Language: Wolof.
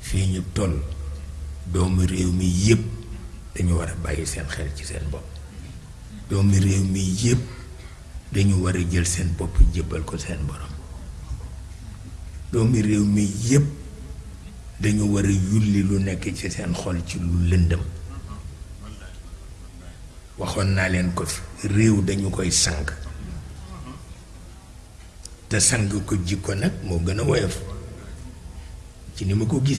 Fii ñu toll, doomi réew mi yépp dañu war a bàyyi seen xel ci seen bopp. Doomi réew mi yépp dañu war a jël seen bopp jébbal ko seen Boroom. Doomi réew mi yépp dañu war a yulli lu nekk ci seen xol ci lu lëndëm. Waxoon naa leen ko fi, réew dañu koy sang. te sang ko jikko nag moo gën a woyof ci ni ma ko gis